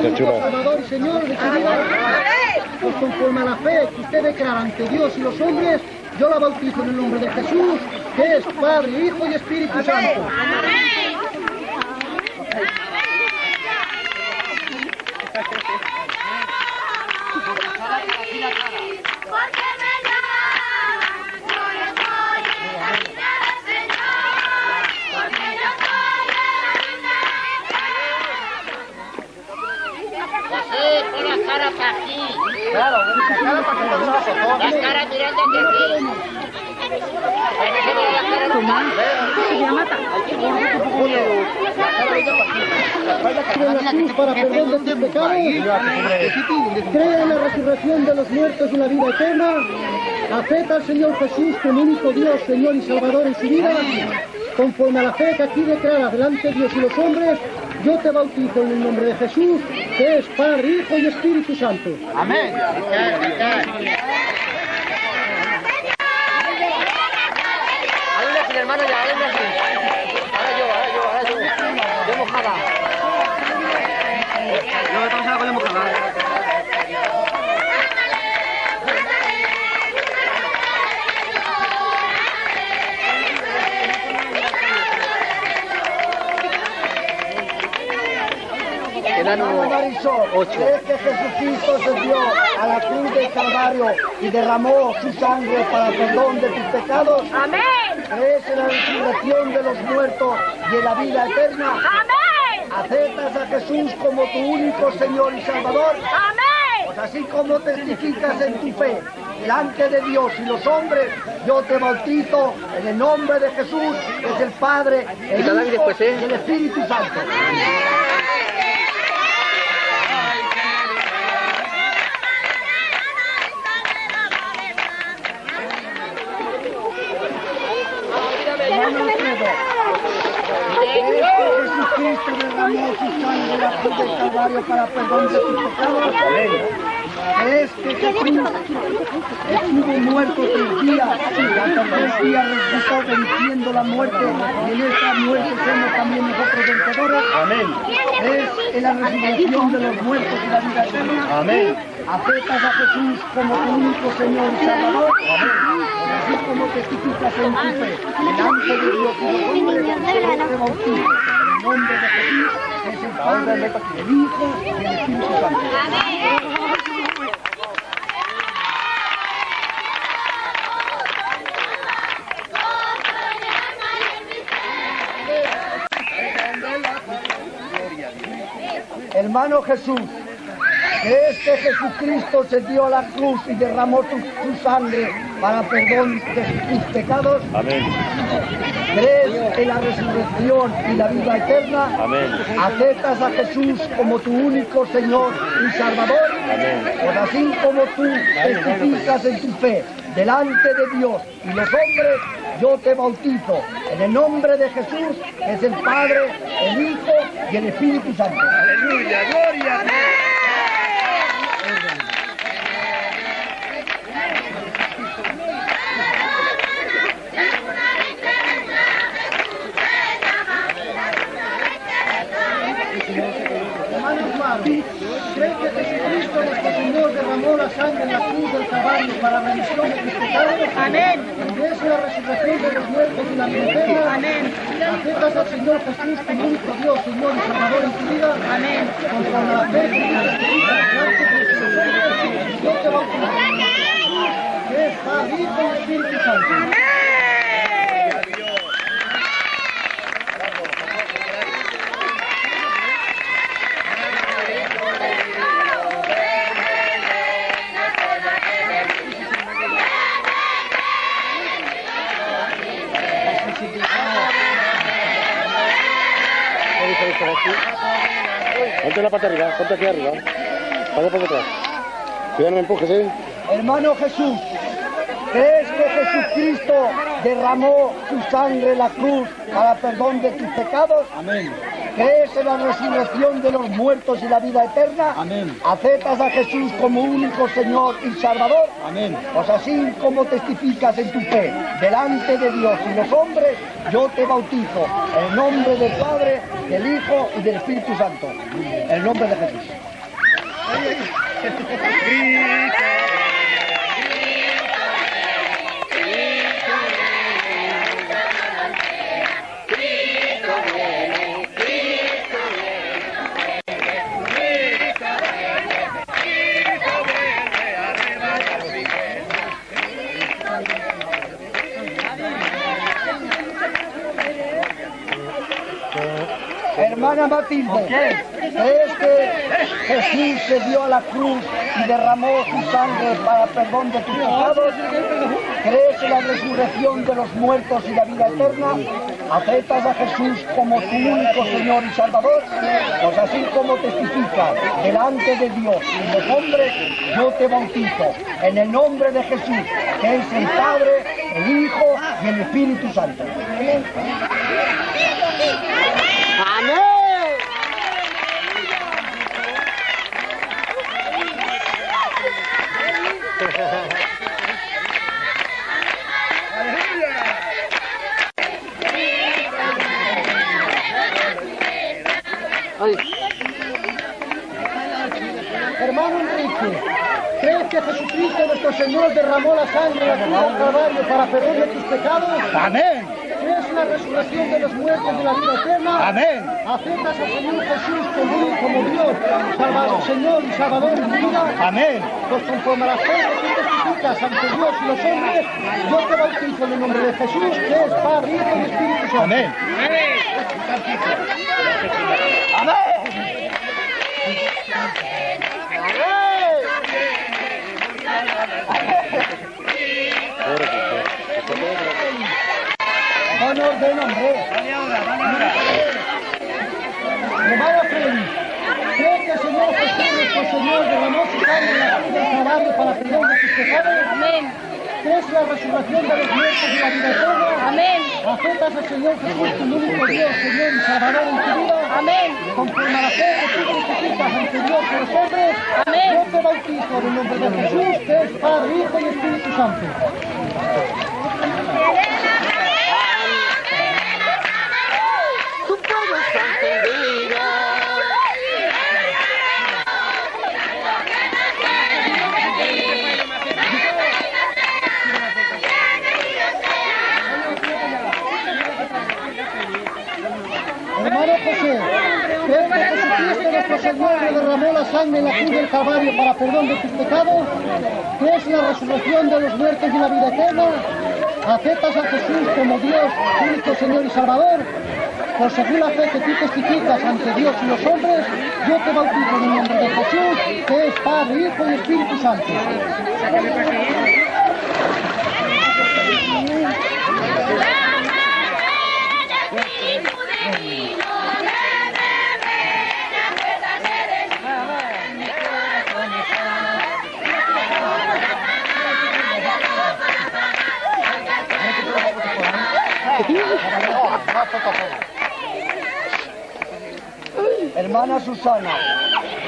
Único Salvador y Señor de su vida? Pues conforme a la fe que usted declara ante Dios y los hombres, yo la bautizo en el nombre de Jesús, que es Padre, Hijo y Espíritu Santo. Para perdón de tus pecados? ¿Cree en la resurrección de los muertos y la vida eterna? ¿Acepta al Señor Jesús como único Dios, Señor y Salvador en su vida? Conforme a la fe que aquí declara delante de Dios y los hombres, yo te bautizo en el nombre de Jesús, que es Padre, Hijo y Espíritu Santo. Amén. Hermano, ya, Quedan Marisol, ¿crees que Jesucristo se dio a la cruz del Calvario y derramó su sangre para el perdón de tus pecados? Amén. ¿Crees en la resurrección de los muertos y en la vida eterna? Amén. ¿Aceptas a Jesús como tu único Señor y Salvador? Amén. Pues así como testificas en tu fe delante de Dios y los hombres, yo te bautizo en el nombre de Jesús, que es el Padre, el Hijo después, ¿eh? y el Espíritu Santo. Hermano Alfredo, ¿crees que Jesucristo derramó su sangre la cruz del Calvario para perdón de tus pecados? ¿Crees que Jesús estuvo muerto tres días y hasta tres días resucitó venciendo la muerte y en esta muerte somos también nosotros vencedores? Amén. ¿Crees en la resurrección de los muertos y la vida eterna? Amén. ¿Aceptas a Jesús como tu único Señor y Salvador? Pues así como testificas en tu fe delante de Dios y los hombres, te bautizo el nombre de Jesús, es el Padre, el Hijo y el Espíritu Santo. Hermano Jesús, ¿crees que Jesucristo se dio a la cruz y derramó su, su sangre para perdón de tus pecados? Amén. ¿Crees en la resurrección y la vida eterna? Amén. ¿Aceptas a Jesús como tu único Señor y Salvador? Amén. Pues así como tú testificas en tu fe delante de Dios y los hombres, yo te bautizo en el nombre de Jesús, que es el Padre, el Hijo y el Espíritu Santo. Aleluya, gloria a Dios. Hermano Juan, ¿cree que Jesucristo nuestro Señor derramó la sangre en la cruz del Calvario para la remisión de tus pecados? Amén. ¿Crees en la resurrección de los muertos y la vida? Amén. ¿Aceptas al Señor Jesús como único Dios, Señor y Salvador en tu vida? Amén. Conforme a la fe Dios y hombres, yo te el de Jesús, que es Padre, Hijo y Espíritu Santo. Ponte la parte arriba, ponte aquí arriba. Pasa por detrás. Cuidado, no me empujes, ¿eh? Hermano Jesús, ¿crees que Jesucristo derramó su sangre en la cruz para perdón de tus pecados? Amén. ¿Crees en la resurrección de los muertos y la vida eterna? Amén. ¿Aceptas a Jesús como único Señor y Salvador? Amén. Pues así como testificas en tu fe delante de Dios y los hombres, yo te bautizo en nombre del Padre, del Hijo y del Espíritu Santo. En nombre de Jesús. Hermana Matilde, ¿crees que Jesús se dio a la cruz y derramó su sangre para perdón de tus pecados? ¿Crees en la resurrección de los muertos y la vida eterna? ¿Aceptas a Jesús como tu único Señor y Salvador? Pues así como testificas delante de Dios y los hombres, yo te bautizo en el nombre de Jesús, que es el Padre, el Hijo y el Espíritu Santo. Hermano Enrique, ¿crees que Jesucristo nuestro Señor derramó la sangre en la cruz del Calvario para perdón de tus pecados? Amén. ¿Crees en la resurrección de los muertos de la vida eterna? Amén. ¿Aceptas al Señor Jesús como, como Dios, Salvador, Señor y Salvador tu vida? Amén. Pues conforme a la fe que testificas ante Dios y los hombres, yo te bautizo en el nombre de Jesús, que es Padre, Hijo y Espíritu Santo. Amén. Van orden, hombre. Hermana Félix, ¿crees que el Señor Jesús, nuestro Señor, derramó su sangre en la cruz del Calvario para perdón de tus pecados? Amén. ¿Crees la resurrección de los muertos y la vida eterna? Amén. ¿Aceptas al Señor Jesús como único Dios, Señor y Salvador en tu vida? Amén. Conforme a la fe que tú testificas ante Dios y los hombres, Amén. yo te bautizo en el nombre de Jesús, que es Padre, Hijo y Espíritu Santo. Derramó la sangre en la cruz del Calvario para perdón de tus pecados? ¿Crees en la resurrección de los muertos y la vida eterna? ¿Aceptas a Jesús como Dios, único Señor y Salvador? Por según la fe que tú testificas ante Dios y los hombres, yo te bautizo en el nombre de Jesús, que es Padre, Hijo y Espíritu Santo. Hermana Susana,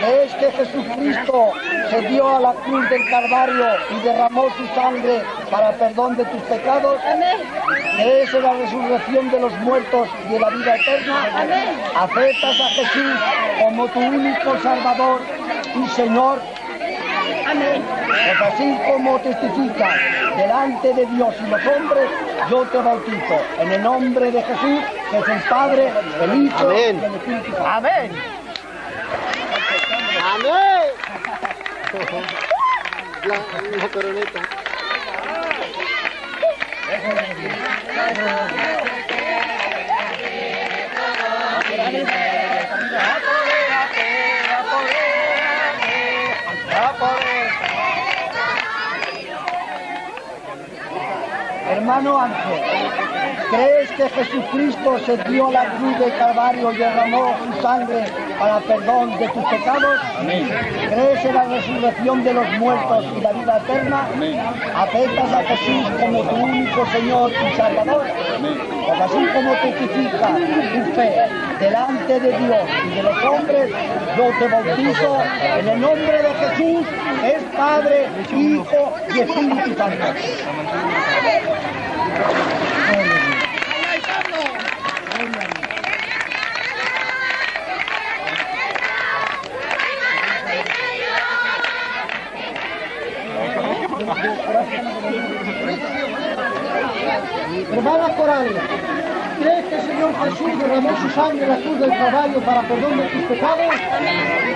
¿crees que Jesucristo se dio a la cruz del Calvario y derramó su sangre para perdón de tus pecados? ¿Crees en la resurrección de los muertos y en la vida eterna? ¿Aceptas a Jesús como tu único Salvador y Señor? Pues así como testificas delante de Dios y los hombres, yo te bautizo en el nombre de Jesús, que es el Padre, el Hijo Amén. y el Espíritu Santo. Amén. La, la coroneta. Hermano Ángel, ¿crees que Jesucristo se dio la cruz del Calvario y derramó su sangre para perdón de tus pecados? ¿Crees en la resurrección de los muertos y la vida eterna? ¿Aceptas a Jesús como tu único Señor y Salvador? Pues así como testificas tu fe delante de Dios y de los hombres, yo te bautizo en el nombre de Jesús, es Padre, Hijo y Espíritu Santo. Hermanas corales, ¿crees que el Señor Jesús derramó su sangre en la cruz del Calvario para perdón de tus pecados?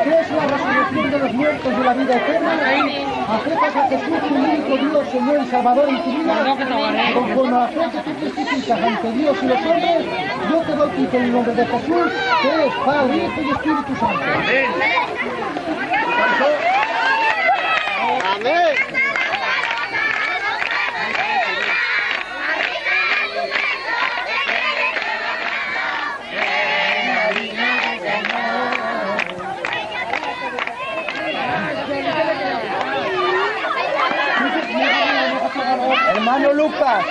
¿Crees la resurrección de los muertos y la vida eterna? ¿Aceptas a Jesús tu único Dios, Señor y Salvador en tu vida? Conforme a la fe que tú testificas ante Dios y los hombres, yo te bautizo en el nombre de Jesús, que es Padre, Hijo y Espíritu Santo. Amén. Hermano Lucas,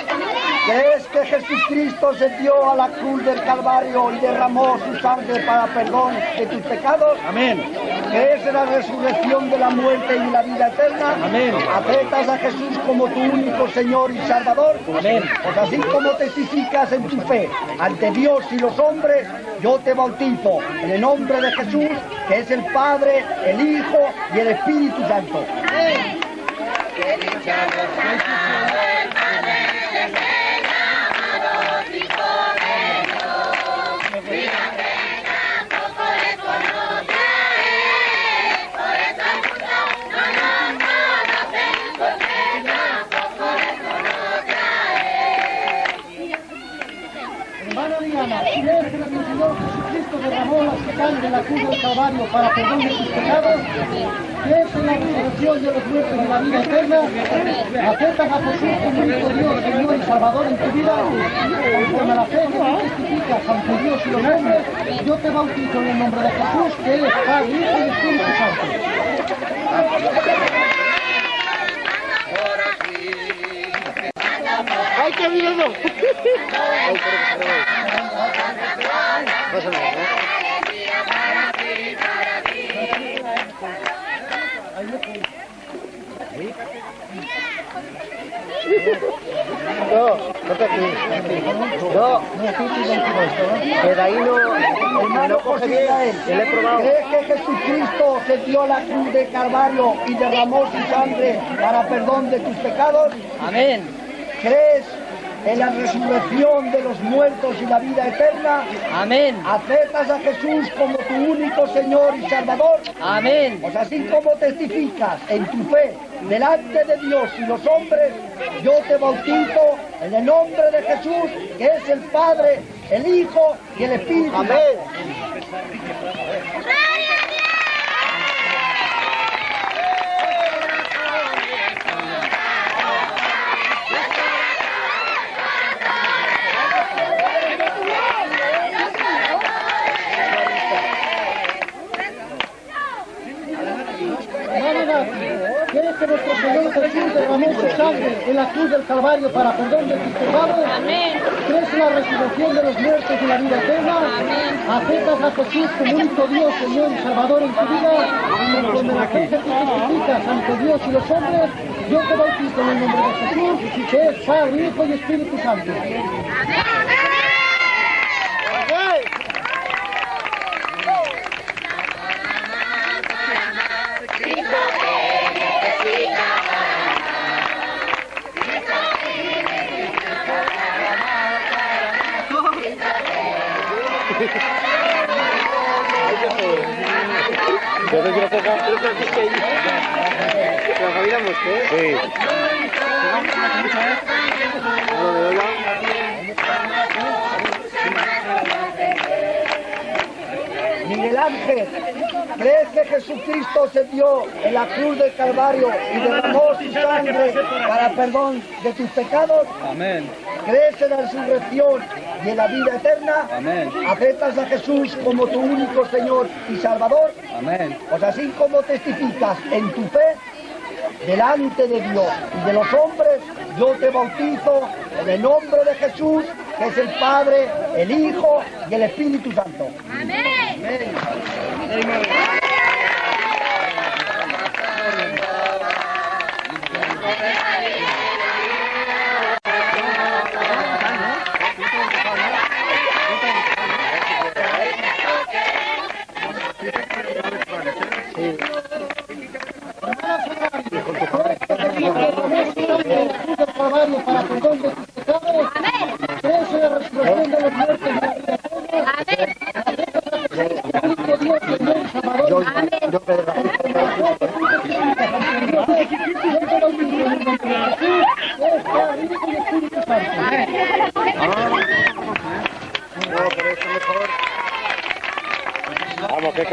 ¿crees que Jesucristo se dio a la cruz del Calvario y derramó su sangre para perdón de tus pecados? Amén. ¿Crees en la resurrección de la muerte y la vida eterna? Amén. ¿Aceptas a Jesús como tu único Señor y Salvador? Amén. Pues así como testificas en tu fe ante Dios y los hombres, yo te bautizo en el nombre de Jesús, que es el Padre, el Hijo y el Espíritu Santo. Hermana Diana, ¿crees que nuestro Señor Jesucristo derramó la sangre en la cruz del Calvario para perdón de tus pecados? ¿Crees en la resurrección de los muertos y la vida eterna? ¿Aceptas a Jesús como único Dios, Señor y Salvador en tu vida? Conforme a la fe que tú ante Dios y los hombres, yo te bautizo en el nombre de Jesús, que es Padre, Hijo y Espíritu Santo. ¡Ay, qué miedo! No, no te. No, que de ahí no, Hermano no bien. Israel, Yo le he probado. ¿crees que Jesucristo se dio la cruz de Calvario y derramó su sangre para perdón de tus pecados? Amén. ¿Crees en la resurrección de los muertos y la vida eterna? Amén. ¿Aceptas a Jesús como tu único Señor y Salvador? Amén. Pues así como testificas en tu fe delante de Dios y los hombres, yo te bautizo en el nombre de Jesús, que es el Padre, el Hijo y el Espíritu Santo. Hermana Nati, ¿Crees que Jesús derramó su sangre en la cruz del Calvario para perdón de tus pecados? Amén. ¿Crees en la resurrección de los muertos y la vida eterna? ¿Aceptas a Jesús como único Dios, Señor y Salvador en tu vida? Conforme la fe que testificas ante Dios y los hombres, yo te bautizo en el nombre de Jesús, que es Padre, Hijo y Espíritu Santo. Yo Ola. Miguel Ángel, ¿crees que Jesucristo se dio en la cruz del Calvario y derramó su sangre para perdón de tus pecados? Amén. Crees en la resurrección y en la vida eterna, Amén. aceptas a Jesús como tu único Señor y Salvador, Amén. pues así como testificas en tu fe delante de Dios y de los hombres, yo te bautizo en el nombre de Jesús, que es el Padre, el Hijo y el Espíritu Santo. del 啊主动不行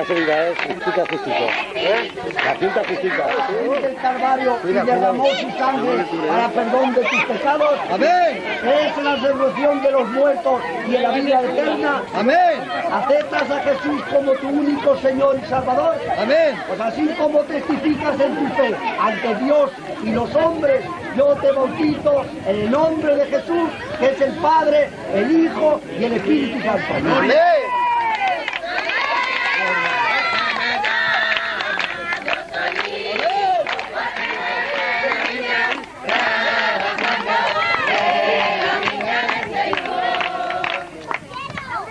Qué casualidad es. Justicia, justicia. La quinta justicia. Cruz del Calvario y derramó su sangre para perdón de tus pecados. Amén. En la resurrección de los muertos y en la vida eterna. Amén. Aceptas a Jesús como tu único Señor y Salvador. Amén. Pues así como testificas en tu fe ante Dios y los hombres, yo te bautizo en el nombre de Jesús, que es el Padre, el Hijo y el Espíritu Santo. Amén.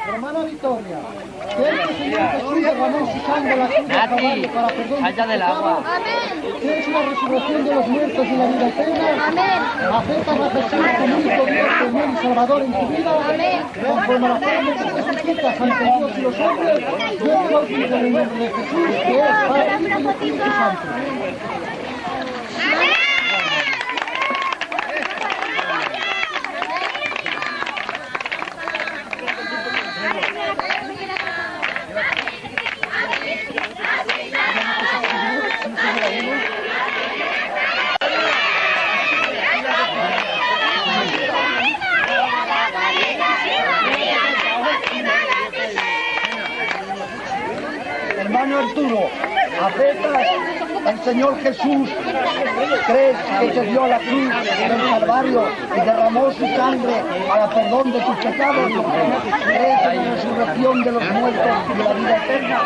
Hermana Victoria, ¿crees que el Señor Jesús derramó su sangre en la cruz del Calvario para perdón de tus pecados? ¿Crees en la resurrección de los muertos y la vida eterna? ¿Aceptas a Jesús como único Dios, Señor y Salvador en tu vida? Conforme a la forma que testificas ante Dios y los hombres, yo te bautizo en el nombre de Jesús, que es Padre, Hijo y Espíritu Santo. Hermano Arturo, aceptas al Señor Jesús, crees que se dio a la cruz del Calvario y derramó su sangre para perdón de tus pecados, crees en la resurrección de los muertos y de la vida eterna,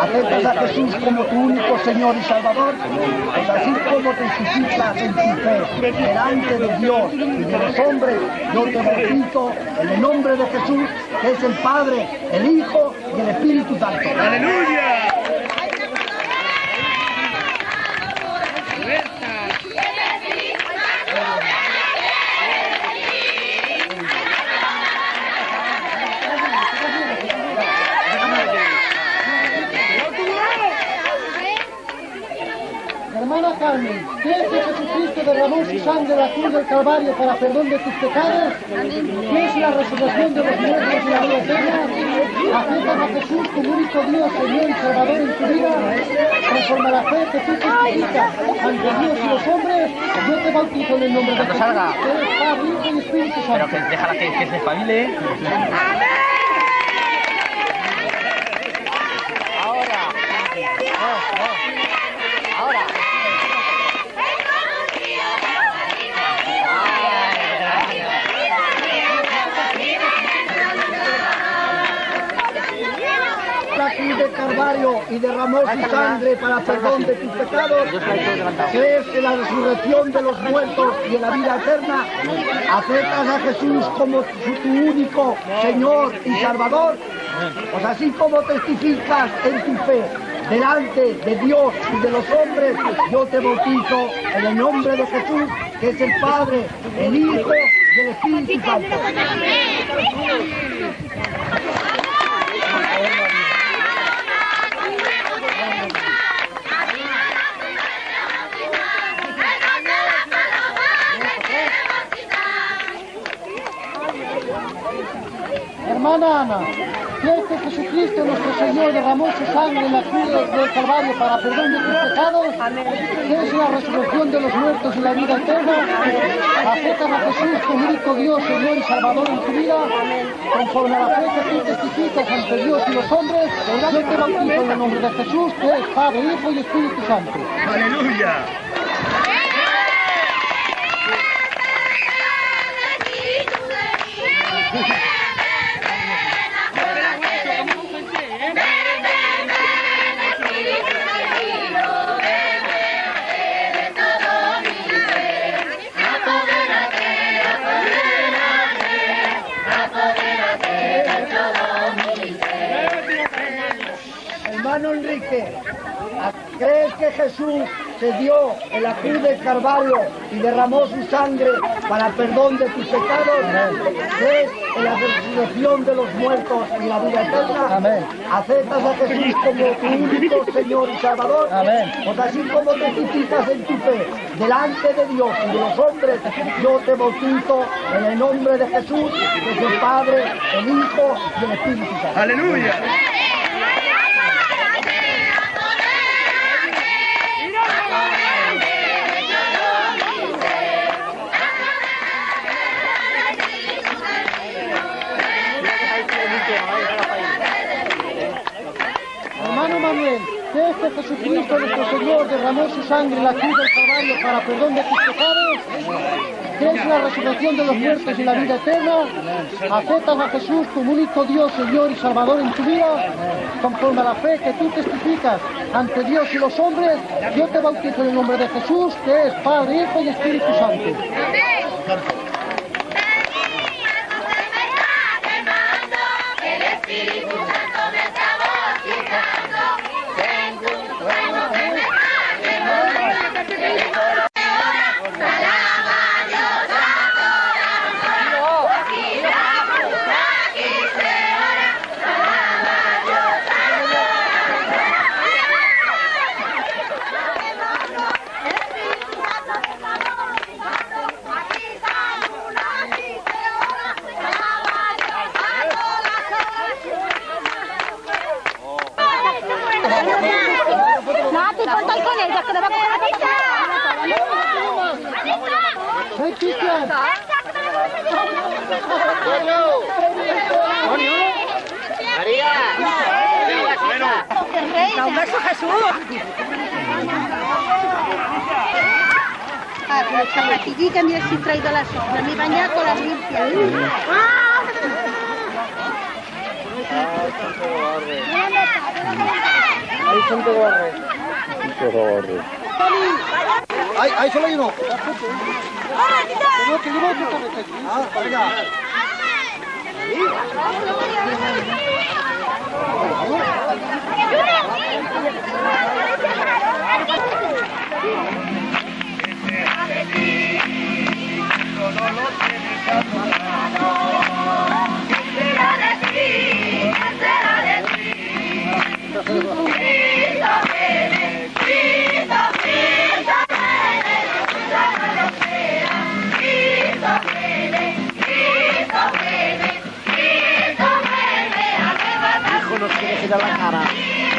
aceptas a Jesús como tu único Señor y Salvador, pues así como testificas en tu fe delante de Dios y de los hombres, yo te bautizo en el nombre de Jesús, que es el Padre, el Hijo y el Espíritu Santo. Hermana Carmen, ¿crees que Jesucristo derramó su sangre en la cruz del Calvario para perdón de tus pecados? ¿Crees en la resurrección de los muertos y la vida eterna? ¿Aceptas a Jesús como único Dios, Señor y Salvador en tu vida? Conforme a la fe que tú testificas ante Dios y los hombres, yo te bautizo en el nombre de Jesús, salga. que es Padre, Hijo y Espíritu Santo. Pero que déjala que, que se espabile. la del y derramó su sangre para perdón de tus pecados, crees en la resurrección de los muertos y en la vida eterna, aceptas a Jesús como tu único Señor y Salvador, pues así como testificas en tu fe delante de Dios y de los hombres, yo te bautizo en el nombre de Jesús, que es el Padre, el Hijo y el Espíritu Santo. Hermana Ana, ¿crees que Jesucristo nuestro Señor derramó su sangre en la cruz del Calvario para perdón de tus pecados? ¿Crees en la resurrección de los muertos y la vida eterna? ¿Aceptas a Jesús como único Dios, Señor y Salvador en tu vida? Conforme a la fe que tú testificas ante Dios y los hombres, yo te bautizo en el nombre de Jesús, que es Padre, Hijo y Espíritu Santo. Aleluya. ¿Crees que Jesús se dio en la cruz del Calvario y derramó su sangre para perdón de tus pecados? ¿Crees en la resurrección de los muertos y la vida eterna? Amén. ¿Aceptas a Jesús como tu único Señor y Salvador? Amén. Pues así como testificas en tu fe delante de Dios y de los hombres, yo te bautizo en el nombre de Jesús, que es el Padre, el Hijo y el Espíritu Santo. Aleluya. Jesucristo nuestro Señor derramó su sangre en la cruz del Calvario para perdón de tus pecados? ¿Crees en la resurrección de los muertos y la vida eterna? ¿Aceptas a Jesús como único Dios, Señor y Salvador en tu vida? Conforme a la fe que tú testificas ante Dios y los hombres, yo te bautizo en el nombre de Jesús, que es Padre, Hijo y Espíritu Santo. El Espíritu Santo me está bautizando. Tengo un sueño que me Alaba a Dios, adoramos. Aquí vamos, aquí se ora. Alaba a Dios, Aquí estamos, aquí se ora. Alaba a Dios, Nati, ponte con ella, que le va a coger ¡Hey, Cristian! María. Un beso, Jesús. Ah, pero chavatillita, mira si he traído las obras. Me he bañado con las limpias. Ahí son de barre. Ahí, ahí solo hay uno. No, que llevo otro cabeza Ah, para allá. Hijo, nos quiere girar la cara.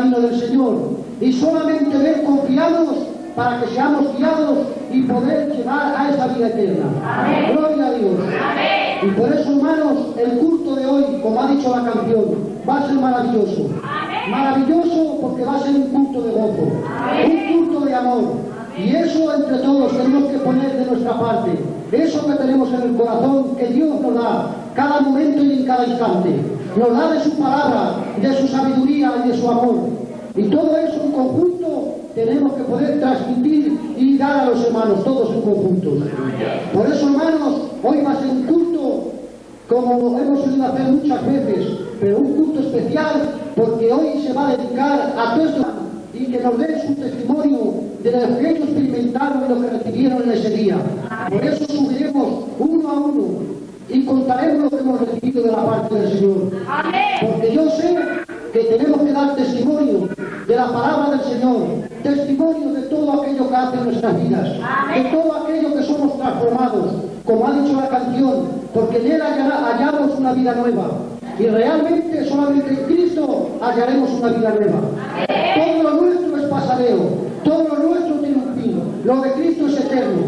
Camino del Señor y solamente de Él confiamos para que seamos guiados y poder llegar a esa vida eterna. Gloria a Dios. Y por eso, hermanos, el culto de hoy, como ha dicho la canción, va a ser maravilloso. Maravilloso porque va a ser un culto de gozo, un culto de amor. Y eso entre todos tenemos que poner de nuestra parte. Eso que tenemos en el corazón, que Dios nos da cada momento y en cada instante. Nos da de su palabra, de su sabiduría y de su amor. Y todo eso en conjunto tenemos que poder transmitir y dar a los hermanos, todos en conjunto. Por eso, hermanos, hoy va a ser un culto como hemos solido hacer muchas veces, pero un culto especial porque hoy se va a dedicar a todos y que nos den su testimonio de lo que ellos experimentaron y lo que recibieron en ese día. Por eso subiremos uno a uno y contaremos lo que hemos recibido de la parte del Señor. Porque yo sé que tenemos que dar testimonio de la palabra del Señor, testimonio de todo aquello que hace en nuestras vidas, de todo aquello que somos transformados, como ha dicho la canción, porque en Él hallamos una vida nueva. Y realmente solamente en Cristo hallaremos una vida nueva. Todo lo nuestro es Lo de Cristo es eterno.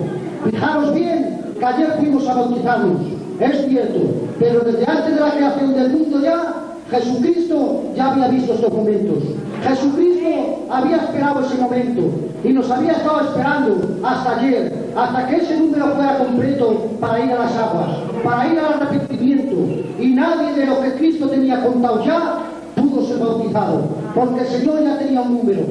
Fijaros bien que ayer fuimos a bautizarnos. Es cierto, pero desde antes de la creación del mundo ya, Jesucristo ya había visto estos momentos. Jesucristo había esperado ese momento y nos había estado esperando hasta ayer, hasta que ese número fuera completo para ir a las aguas, para ir al arrepentimiento. Y nadie de lo que Cristo tenía contado ya pudo ser bautizado, porque el Señor ya tenía un número.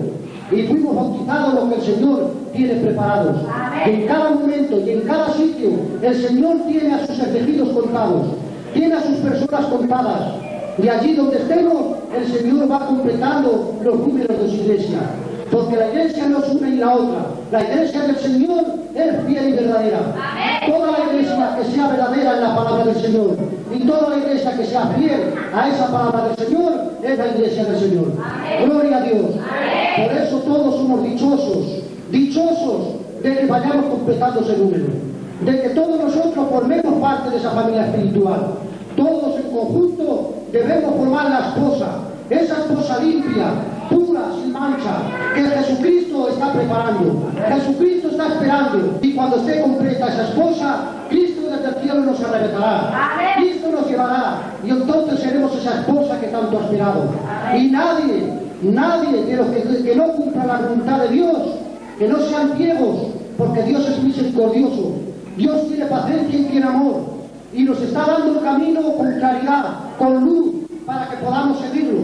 Y fuimos bautizados lo que el Señor tiene preparados. En cada momento y en cada sitio el Señor tiene a sus elegidos contados, tiene a sus personas contadas. Y allí donde estemos, el Señor va completando los números de su iglesia. Porque la iglesia no es una y la otra. La iglesia del Señor es fiel y verdadera. Toda la iglesia que sea verdadera en la palabra del Señor y toda la iglesia que sea fiel a esa palabra del Señor es la iglesia del Señor. Gloria a Dios. Por eso todos somos dichosos, dichosos de que vayamos completando ese número. De que todos nosotros formemos parte de esa familia espiritual. Todos en conjunto debemos formar la esposa, esa esposa limpia, pura, sin mancha, que Jesucristo está preparando. Jesucristo está esperando. Y cuando esté completa esa esposa, Cristo desde el cielo nos arrebatará. Cristo nos llevará. Y entonces seremos esa esposa que tanto ha esperado. Y nadie, nadie de los que, que no cumpla la voluntad de Dios, que no sean ciegos, porque Dios es misericordioso. Dios tiene paciencia y tiene amor y nos está dando el camino con claridad, con luz, para que podamos seguirlo.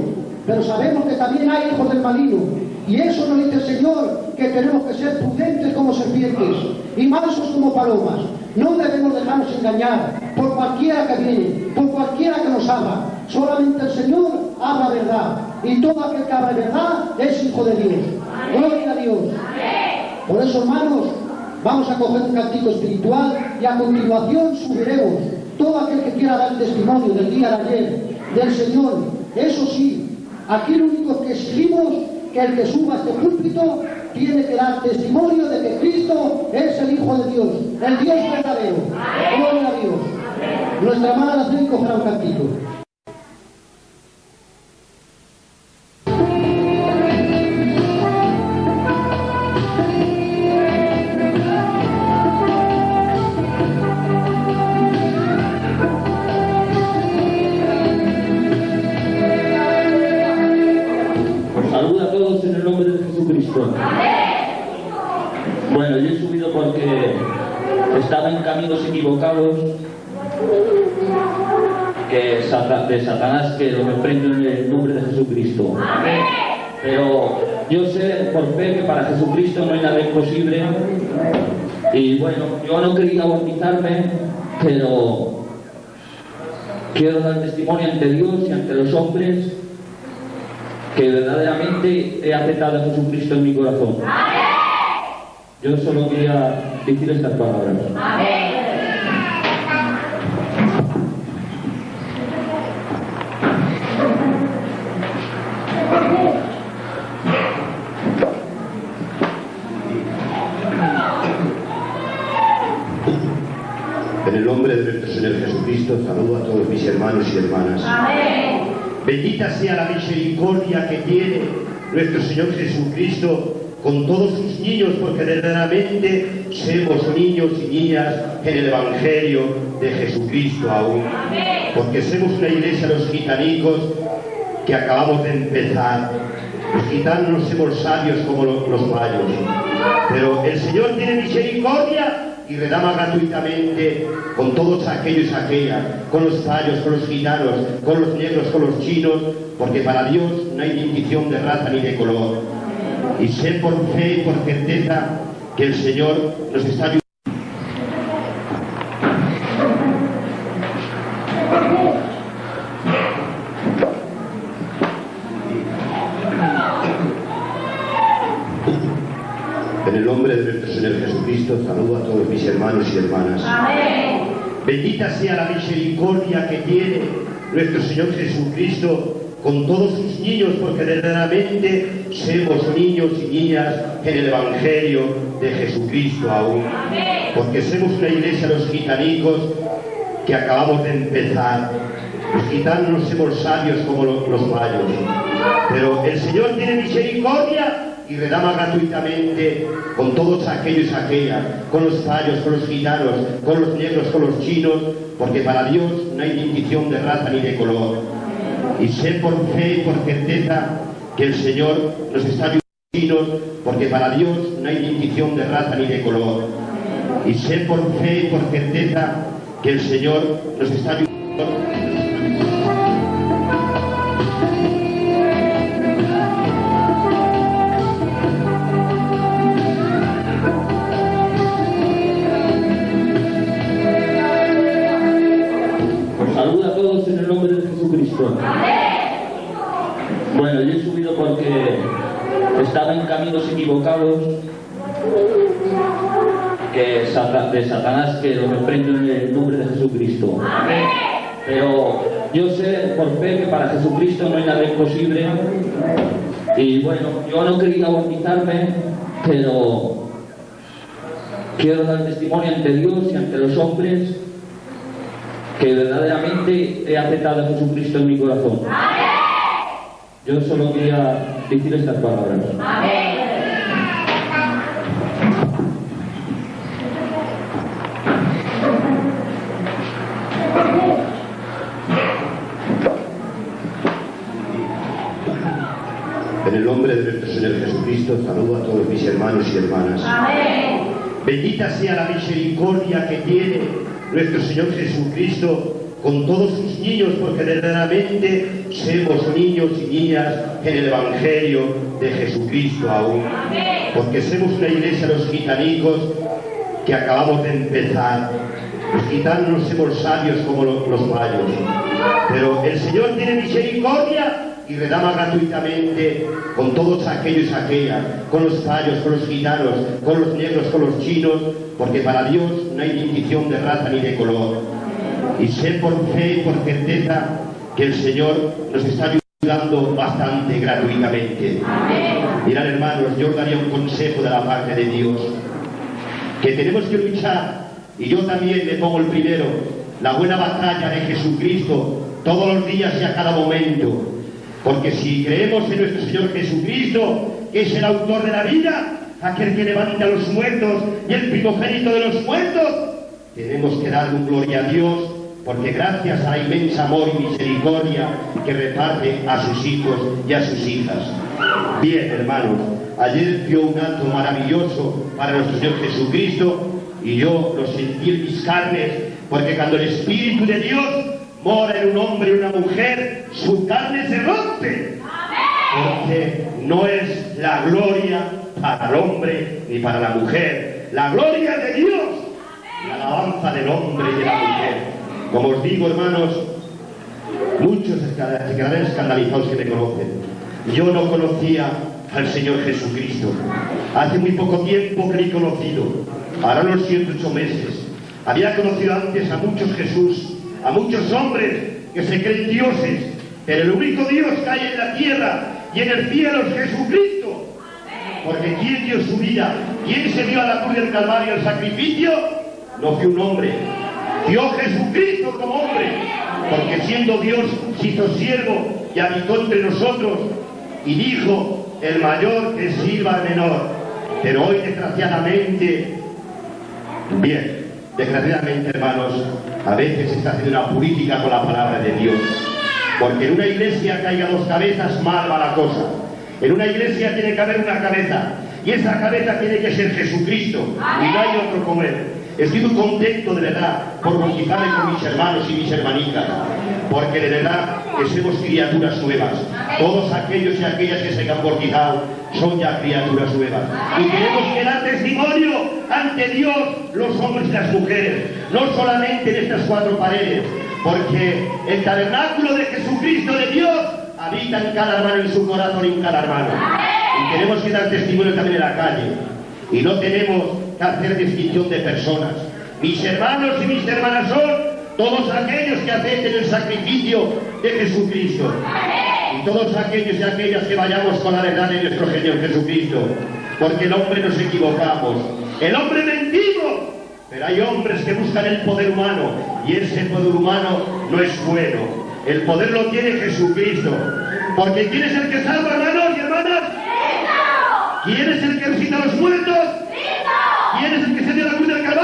Pero sabemos que también hay hijos del maligno. Y eso nos dice el Señor, que tenemos que ser prudentes como serpientes y mansos como palomas. No debemos dejarnos engañar por cualquiera que viene, por cualquiera que nos habla. Solamente el Señor habla verdad. Y todo aquel que habla verdad es hijo de Dios. Gloria a Dios. Por eso, hermanos, vamos a coger un cantico espiritual y a continuación subiremos todo aquel que quiera dar testimonio del día de ayer, del Señor. Eso sí, aquí lo único que exigimos que el que suba a este púlpito tiene que dar testimonio de que Cristo es el Hijo de Dios, el Dios verdadero. Gloria a Dios. Nuestra hermana la cogerá Jesucristo no hay nada imposible. Y bueno, yo no quería bautizarme, pero quiero dar testimonio ante Dios y ante los hombres que verdaderamente he aceptado a Jesucristo en mi corazón. Yo solo quería decir estas palabras. De nuestro Señor Jesucristo, saludo a todos mis hermanos y hermanas. Bendita sea la misericordia que tiene nuestro Señor Jesucristo con todos sus niños, porque verdaderamente somos niños y niñas en el Evangelio de Jesucristo aún. Porque somos una iglesia los gitanicos que acabamos de empezar. Los gitanos no somos sabios como lo- los mayos, pero el Señor tiene misericordia y redama gratuitamente con todos aquellos y aquellas, con los payos, con los gitanos, con los negros, con los chinos, porque para Dios no hay distinción de raza ni de color. Y sé por fe y por certeza que el Señor nos está ayudando. En el nombre de nuestro Señor Jesucristo, saludo a todos mis hermanos y hermanas. Bendita sea la misericordia que tiene nuestro Señor Jesucristo con todos sus niños, porque verdaderamente somos niños y niñas en el Evangelio de Jesucristo aún. Porque somos una iglesia los gitanicos que acabamos de empezar. Los gitanos no somos sabios como lo- los mayos, pero el Señor tiene misericordia y redama gratuitamente con todos aquellos y aquellas, con los payos, con los gitanos, con los negros, con los chinos, porque para Dios no hay distinción de raza ni de color. Y sé por fe y por certeza que el Señor nos está ayudando, porque para Dios no hay distinción de raza ni de color. Y sé por fe y por certeza que el Señor nos está ayudando. Estaba en caminos equivocados que de Satanás que lo reprendo en el nombre de Jesucristo. Pero yo sé por fe que para Jesucristo no hay nada imposible. Y bueno, yo no quería bautizarme, pero quiero dar testimonio ante Dios y ante los hombres que verdaderamente he aceptado a Jesucristo en mi corazón. Yo solo quería decir estas palabras. En el nombre de nuestro Señor Jesucristo, saludo a todos mis hermanos y hermanas. Bendita sea la misericordia que tiene nuestro Señor Jesucristo con todos sus niños, porque verdaderamente somos niños y niñas en el Evangelio de Jesucristo aún. Porque somos una iglesia, los gitanicos, que acabamos de empezar. Los gitanos no somos sabios como lo- los mayos, pero el Señor tiene misericordia y redama gratuitamente con todos aquellos y aquellas, con los payos, con los gitanos, con los negros, con los chinos, porque para Dios no hay distinción de raza ni de color. Y sé por fe y por certeza que el Señor nos está ayudando bastante gratuitamente. Mirad hermanos, yo os daría un consejo de la parte de Dios, que tenemos que luchar, y yo también me pongo el primero, la buena batalla de Jesucristo todos los días y a cada momento. Porque si creemos en nuestro Señor Jesucristo, que es el autor de la vida, aquel que levanta a los muertos y el primogénito de los muertos, tenemos que darle un gloria a Dios, porque gracias a la inmensa amor y misericordia que reparte a sus hijos y a sus hijas. Bien, hermanos, ayer dio un acto maravilloso para nuestro Señor Jesucristo y yo lo sentí en mis carnes, porque cuando el Espíritu de Dios mora en un hombre y una mujer, su carne se rompe. Porque no es la gloria para el hombre ni para la mujer, la gloria de Dios, la alabanza del hombre y de la mujer. Como os digo, hermanos, muchos se quedarán escandalizados que me conocen. Yo no conocía al Señor Jesucristo. Hace muy poco tiempo que he conocido. Ahora unos 108 meses. Había conocido antes a muchos Jesús, a muchos hombres que se creen dioses, pero el único Dios que hay en la tierra y en el cielo es Jesucristo. Porque ¿quién dio su vida? ¿Quién se dio a la cruz del Calvario el sacrificio? No fue un hombre. Dio Jesucristo como hombre. Porque siendo Dios se hizo siervo y habitó entre nosotros y dijo, el mayor que sirva al menor. Pero hoy desgraciadamente, bien, desgraciadamente hermanos, a veces se está haciendo una política con la palabra de Dios. Porque en una iglesia haya dos cabezas, mal va la cosa. En una iglesia tiene que haber una cabeza. Y esa cabeza tiene que ser Jesucristo. Y no hay otro como Él. Estoy muy contento de verdad por bautizarme con mis hermanos y mis hermanitas. Porque de verdad que somos criaturas nuevas. Todos aquellos y aquellas que se han bautizado son ya criaturas nuevas. Y tenemos que dar testimonio ante Dios, los hombres y las mujeres. No solamente en estas cuatro paredes. Porque el tabernáculo de Jesucristo de Dios habita en cada hermano en su corazón y en cada hermano. Y tenemos que dar testimonio también en la calle. Y no tenemos que hacer distinción de personas. Mis hermanos y mis hermanas son todos aquellos que acepten el sacrificio de Jesucristo. Y todos aquellos y aquellas que vayamos con la verdad de nuestro Señor Jesucristo. Porque el hombre nos equivocamos. El hombre mentimos. Pero hay hombres que buscan el poder humano. Y ese poder humano no es bueno. El poder lo tiene Jesucristo. Porque ¿quién es el que salva, hermanos y hermanas? ¿Quién es el que resucita a los muertos? ¿Quién es el que se dio la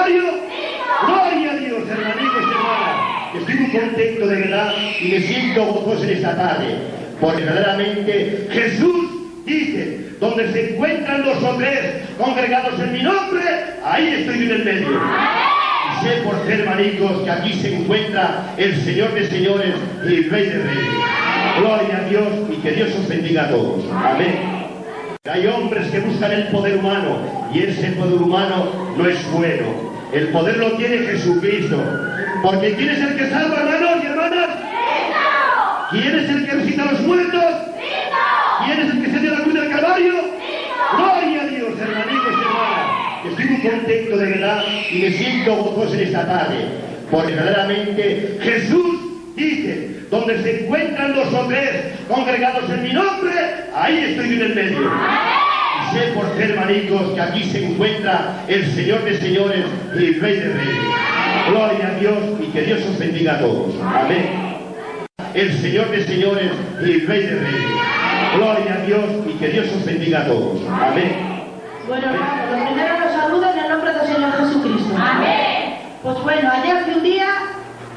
Gloria a Dios, hermanitos y hermanas. Estoy muy contento de verdad y me siento gozoso en esta tarde. Porque verdaderamente Jesús dice, donde se encuentran dos o tres congregados en mi nombre, ahí estoy en el medio. Y sé por ser hermanicos que aquí se encuentra el Señor de señores y el Rey de reyes. Gloria a Dios y que Dios os bendiga a todos. Amén. Hay hombres que buscan el poder humano y ese poder humano no es bueno. El poder lo tiene Jesucristo. Porque ¿quién es el que salva, hermanos y hermanas? ¿Quién es el que resucita a los muertos? ¿Quién es el que se dio la cruz del Calvario? Gloria a Dios, hermanitos y hermanas. Estoy muy contento de verdad y me siento gozoso en esta tarde. Porque verdaderamente Jesús dice, donde se encuentran dos o tres congregados en mi nombre, ahí estoy yo en el medio. Sé por ser hermanicos que aquí se encuentra el Señor de señores y el Rey de reyes. Gloria a Dios y que Dios os bendiga a todos. Amén. El Señor de señores y el Rey de reyes. Gloria a Dios y que Dios os bendiga a todos. Amén. Bueno, lo primero los saludo en el nombre del Señor Jesucristo. Amén. Pues bueno, ayer fue un día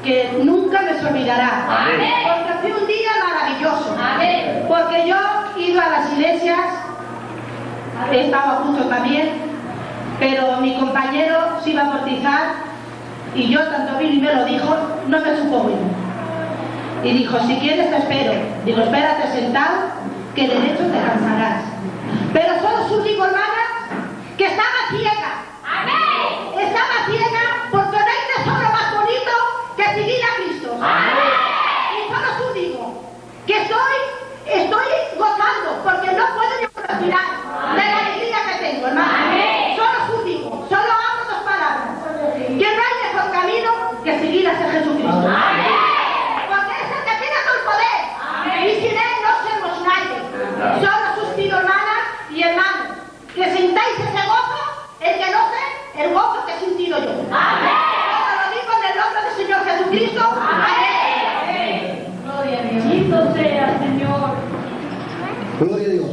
que nunca me se olvidará. Amén. Porque fue un día maravilloso. Amén. Porque yo he ido a las iglesias, he estado justo también, pero mi compañero se iba a bautizar y yo, tanto vino y me lo dijo, no me supo bueno. Y dijo, si quieres te espero. Digo, espérate sentado, que derecho te cansarás. Pero solo su digo, hermanas, que estaba ciega. Amén. Estaba ciega porque no hay tesoro más bonito que seguir a Cristo. Y solo su digo, que estoy, estoy gozando porque no puedo ni respirar de la alegría que tengo, hermano. Amén. Solo su digo, solo hablo dos palabras. Que no hay mejor camino que seguir hacia Jesucristo. Porque es el que tiene todo el poder. Y sin él no somos nadie. Solo sus pido hermanas y hermanos, que sintáis ese gozo, el que no sé, el gozo que he sentido yo. Amén. Todo lo digo en el nombre del Señor Jesucristo. Amén. Gloria a Dios. Bendito sea, Señor. Gloria a Dios.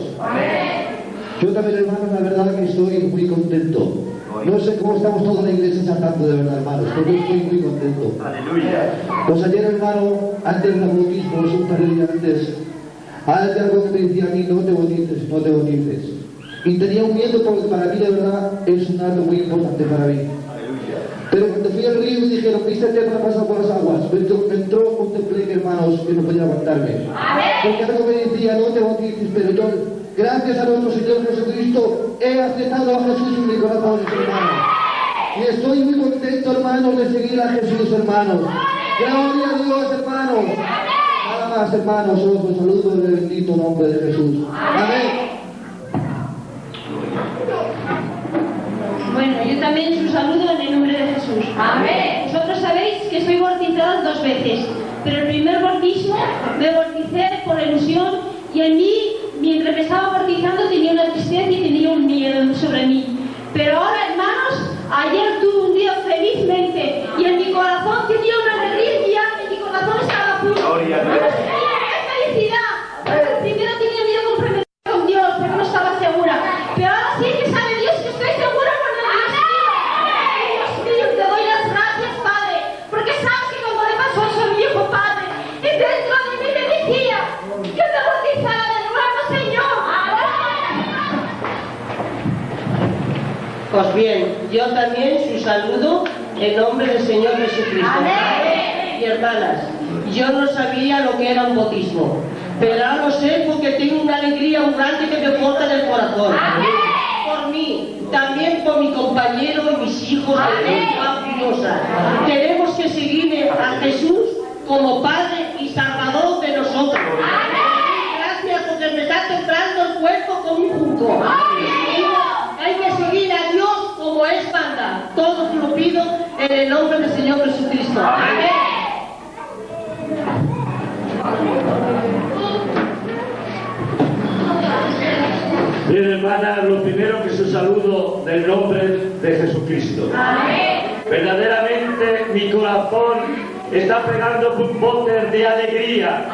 Yo también, hermanos, la que estoy muy contento. No sé cómo estamos toda la iglesia saltando de verdad, hermanos, pero yo estoy muy contento. Pues ayer, hermano, antes del bautismo, un par de días antes, hay algo que me decía a mí, no te bautices, no te bautices. Y tenía un miedo porque para mí, de verdad, es un acto muy importante para mí. Pero cuando fui al río y dijeron, viste el tema pasado por las aguas, me entró, me entró un tembleque, hermanos, que no podía aguantarme. Porque algo me decía, no te bautices, pero yo, gracias a nuestro Señor Jesucristo, he aceptado a Jesús en mi corazón, hermanos. Y estoy muy contento, hermanos, de seguir a Jesús, hermanos. Gloria a Dios, hermanos. Nada más, hermanos, os saludo en el bendito nombre de Jesús. Amén. Bueno, yo también os saludo en el nombre de Jesús. Amén. Vosotros sabéis que estoy bautizada dos veces, pero el primer bautismo me bauticé por ilusión y en mí, mientras me estaba bautizando, tenía una tristeza y tenía un miedo sobre mí. Pero ahora, hermanos, ayer tuve un día felizmente y en mi corazón tenía una alegría y mi corazón estaba puro. Gloria a Dios. ¡Qué felicidad! Porque primero tenía miedo de comprometerme con Dios, porque no estaba segura. Pero ahora sí que sabe Dios que estoy segura con el Dios mío. Y Dios mío, te doy las gracias, Padre, porque sabes que cuando le pasó eso a mi hijo Padre, y dentro de mí me decía que me bautizara de nuevo, Señor. Pues bien, yo también su saludo en nombre del Señor Jesucristo. Amén. Y hermanas, yo no sabía lo que era un bautismo, pero ahora lo sé porque tengo una alegría grande que me porta del corazón. Por mí, también por mi compañero y mis hijos de. Tenemos que seguir a Jesús como Padre y Salvador de nosotros. Gracias porque me está temblando el cuerpo como un junco. Hay que seguir a Dios como es manda. Todo lo pido en el nombre del Señor Jesucristo. Amén. Bien, hermanas, lo primero que su saludo del nombre de Jesucristo. Amén. Verdaderamente mi corazón está pegando botes de alegría.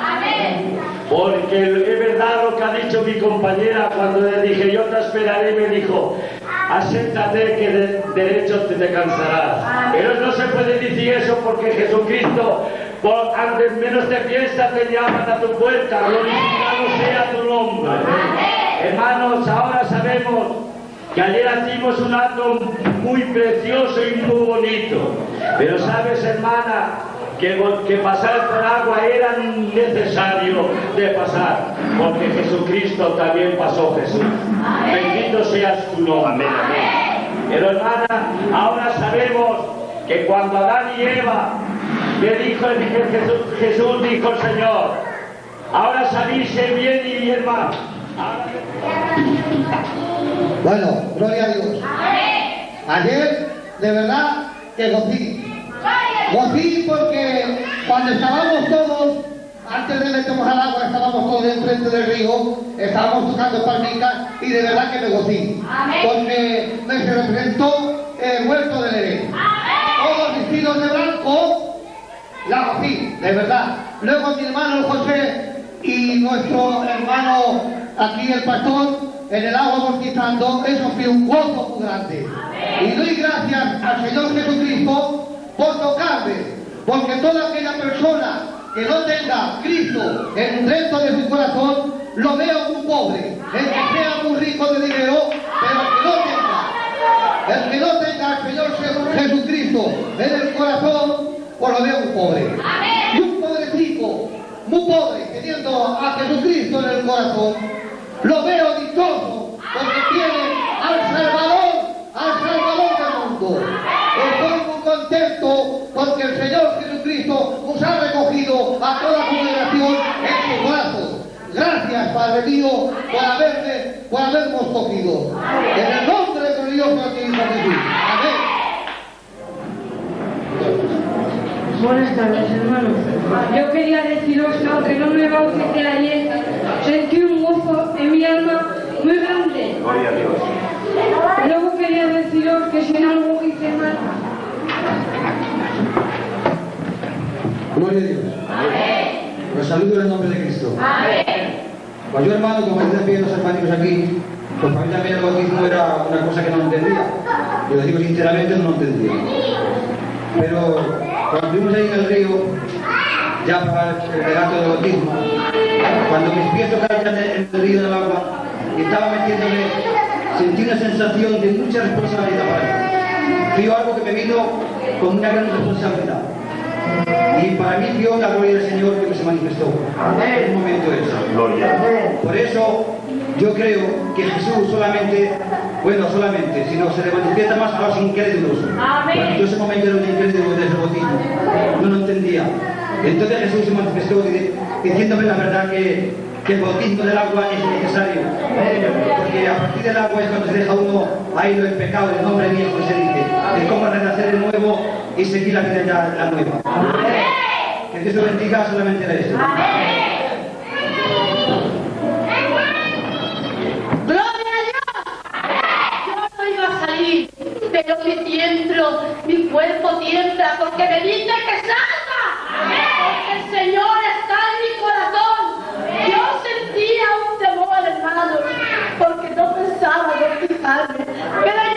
Porque es verdad lo que ha dicho mi compañera cuando le dije yo te esperaré, me dijo, acéptate que de derecho te, te cansarás. Pero no se puede decir eso porque Jesucristo, por antes menos te fiesta, te llaman a tu puerta, glorificado sea tu nombre. Hermanos, ahora sabemos que ayer hicimos un acto muy precioso y muy bonito. Pero sabes, hermana, que, que pasar por agua era necesario de pasar, porque Jesucristo también pasó Jesús. Bendito seas tu nombre. Pero hermana, ahora sabemos que cuando Adán y Eva le dijo el- Jesús, Jesús dijo el Señor, ahora salirse bien y bien mal. Bueno, gloria a Dios. Ayer, de verdad, que gocí. Gocí porque cuando estábamos todos, antes de meternos al agua, estábamos todos enfrente del río, estábamos tocando palmitas y de verdad que me gocí. Porque me se representó el huerto de Edén. Todos vestidos de blanco, la gocí, de verdad. Luego mi hermano José y nuestro hermano aquí el pastor en el agua bautizando, eso fue un gozo muy grande. Y doy gracias al Señor Jesucristo por tocarme, porque toda aquella persona que no tenga Cristo en dentro de su corazón, lo veo muy pobre. El que sea muy rico de dinero, pero que no tenga, el que no tenga al Señor Je- Jesucristo en el corazón, pues lo veo muy pobre. Y un pobrecito, muy pobre, teniendo a Jesucristo en el corazón, lo veo dichoso porque tiene al Salvador, al Salvador del mundo. Estoy muy contento porque el Señor Jesucristo nos ha recogido a toda congregación en sus brazos. Gracias, Padre mío, por haberme, por habernos cogido. En el nombre glorioso de Hijo Jesús. Amén. Buenas tardes, hermanos. Yo quería deciros que aunque no me bauticé ayer, sentí un gozo en mi alma muy grande. Gloria a Dios. Luego quería deciros que si en Gloria a Dios. Los saludo en el nombre de Cristo. Pues yo, hermano, como dicen bien los hermanos aquí, pues para mí también el bautismo era una cosa que no entendía. Yo lo digo sinceramente, no lo entendía. Pero cuando fuimos ahí en el río, ya para el relato del bautismo, cuando mis pies tocaron en el río del agua y estaba metiéndome, sentí una sensación de mucha responsabilidad para mí. Fue algo que me vino con una gran responsabilidad. Y para mí vio la gloria del Señor que se manifestó. En un momento ese. Por eso yo creo que Jesús solamente, bueno, solamente, sino se le manifiesta más a los incrédulos. Yo ese momento era un incrédulo desde el bautismo. No lo entendía. Entonces Jesús se manifestó di- diciéndome la verdad que, que el bautismo del agua es necesario. Porque a partir del agua es cuando se deja uno ahí lo pecado, el nombre viejo se dice. Es como renacer de nuevo y seguir la vida ya la nueva. Que Dios te bendiga solamente era esto. ¡Gloria a Dios! Yo no iba a salir, pero mi tiemblo, mi cuerpo tiembla porque me dice que salga. Porque el Señor está en mi corazón. Yo sentía un temor, hermano, porque no pensaba bautizarme. Pero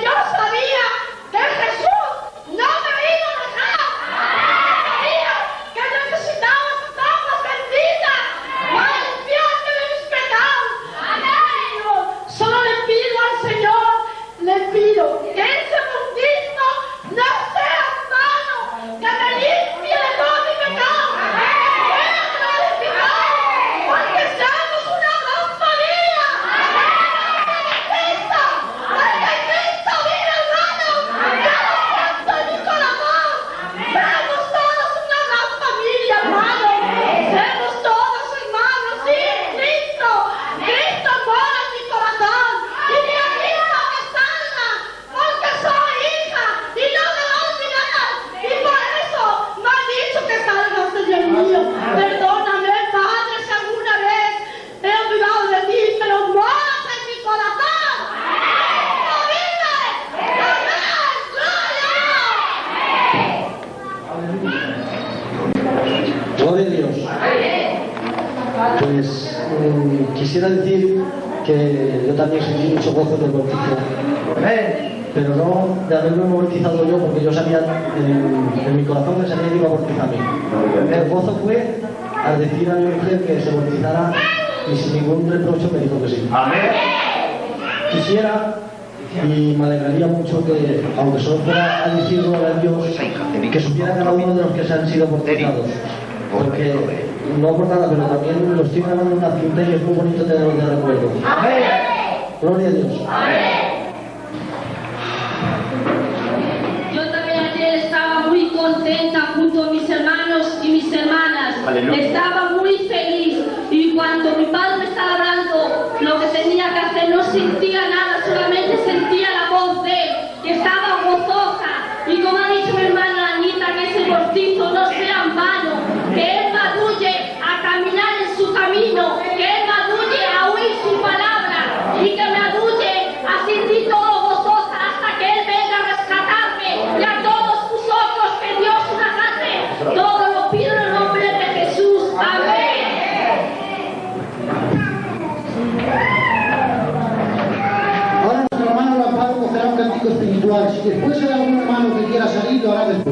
Amén. Quisiera y me alegraría mucho que, aunque solo fuera a decir a Dios, que supiera cada uno de los que se han sido bautizados. Porque, no por nada, pero también los estoy grabando unas quinteras muy bonitas de, de recuerdo. Amén. Gloria a Dios. Amén. Yo también ayer estaba muy contenta junto a mis hermanos y mis hermanas. Estaba muy feliz. Y cuando mi padre tenía que hacer, no sentía nada, solamente sentía la voz de después hay algún hermano que quiera salir, lo hará después.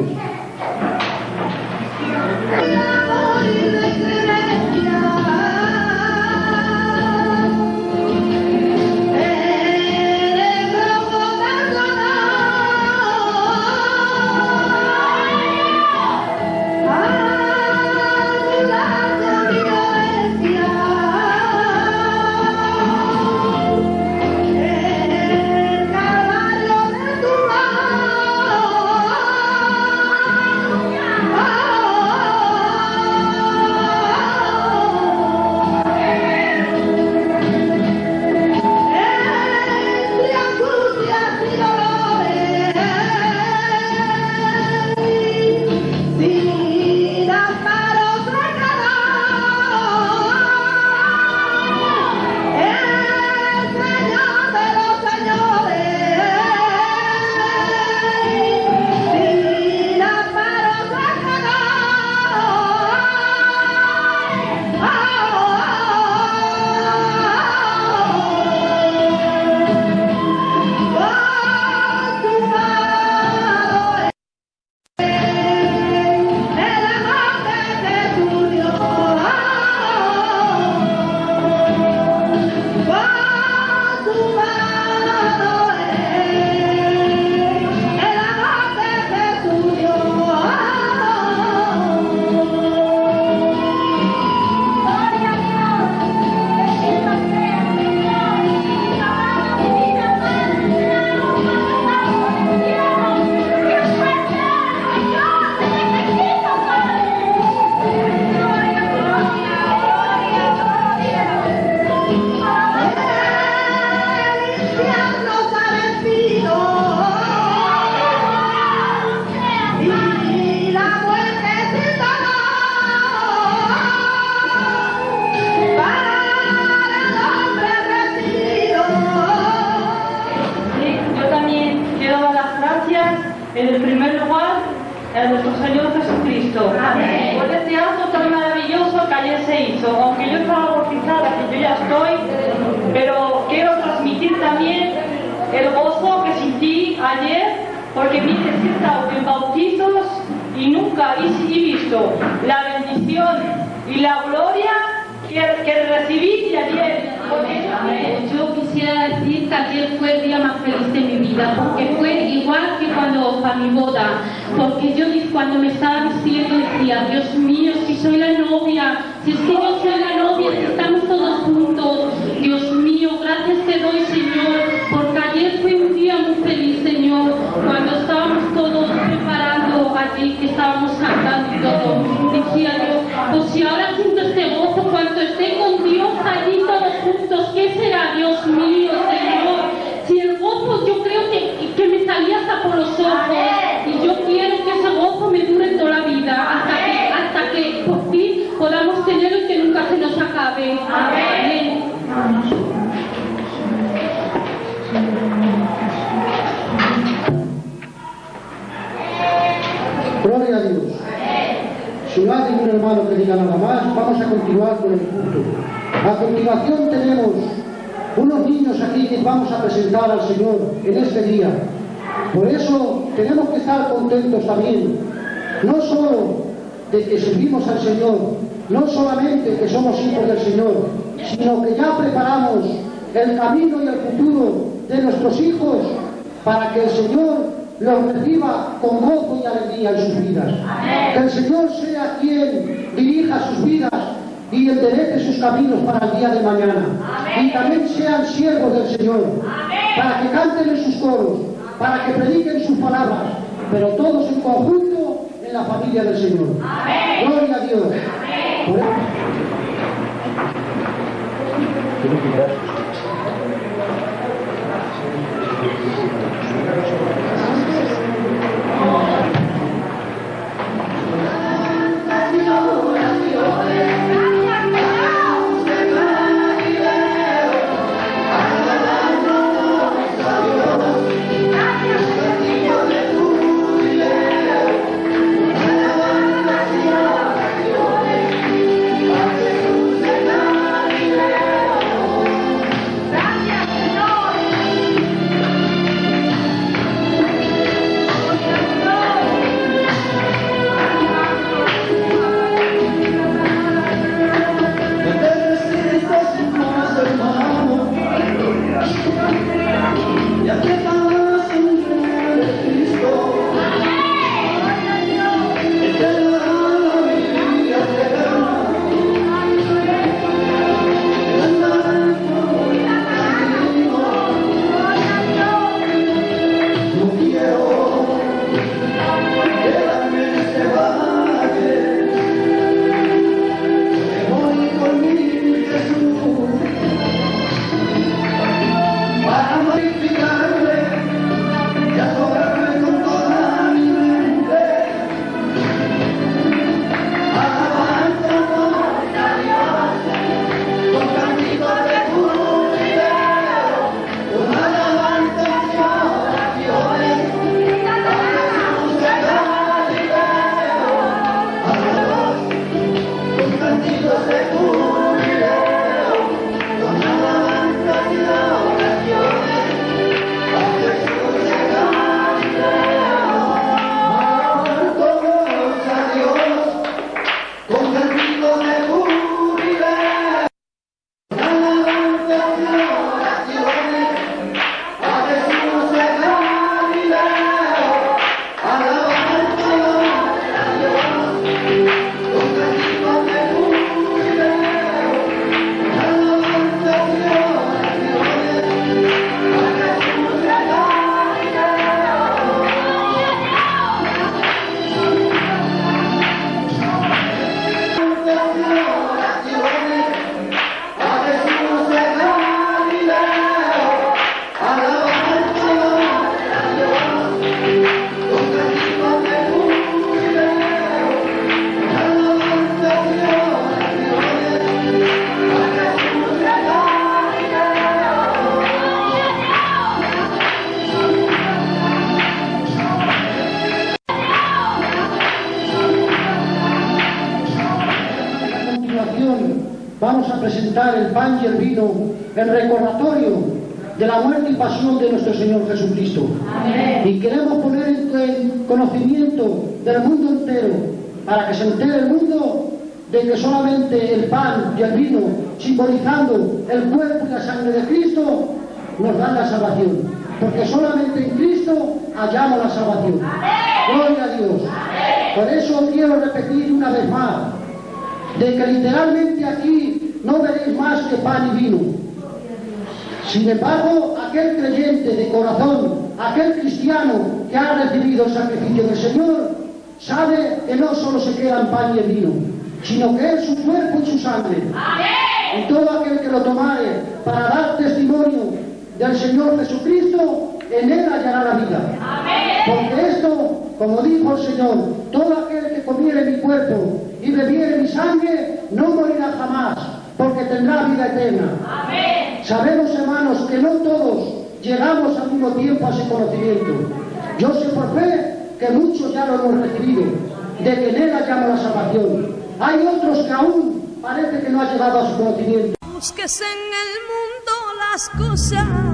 Amén. Gloria a Dios. Si no hay un hermano que diga nada más, vamos a continuar con el culto. A continuación tenemos unos niños aquí que vamos a presentar al Señor en este día. Por eso tenemos que estar contentos también, no solo de que servimos al Señor, no solamente que somos hijos del Señor, sino que ya preparamos el camino y el futuro de nuestros hijos para que el Señor los reciba con gozo y alegría en sus vidas. Que el Señor sea quien dirija sus vidas y enderece sus caminos para el día de mañana. Y también sean siervos del Señor, para que canten en sus coros, para que prediquen sus palabras, pero todos en conjunto en la familia del Señor. Gloria a Dios. Por eso- A en recordatorio de la muerte y pasión de nuestro Señor Jesucristo. Y queremos poner en conocimiento del mundo entero, para que se entere el mundo de que solamente el pan y el vino, simbolizando el cuerpo y la sangre de Cristo, nos dan la salvación. Porque solamente en Cristo hallamos la salvación. Gloria a Dios. Por eso quiero repetir una vez más, de que literalmente aquí no veréis más que pan y vino. Sin embargo, aquel creyente de corazón, aquel cristiano que ha recibido el sacrificio del Señor, sabe que no solo se queda en pan y en vino, sino que es su cuerpo y su sangre. Y todo aquel que lo tomare para dar testimonio del Señor Jesucristo, en él hallará la vida. Porque esto, como dijo el Señor, todo aquel que comiere mi cuerpo y bebiere mi sangre, no morirá jamás, porque tendrá vida eterna. Sabemos, hermanos, que no todos llegamos al mismo tiempo a ese conocimiento. Yo sé por fe que muchos ya lo hemos recibido, de que en él la salvación. Hay otros que aún parece que no ha llegado a su conocimiento. Búsquese en el mundo las cosas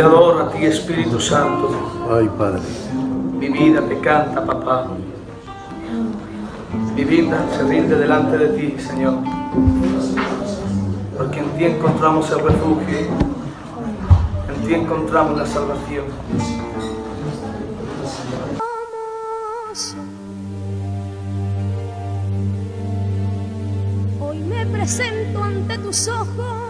Te adoro a ti, Espíritu Santo. Ay, Padre. Mi vida te canta, papá. Mi vida se rinde delante de ti, Señor. Porque en ti encontramos el refugio. En ti encontramos la salvación. Hoy me presento ante tus ojos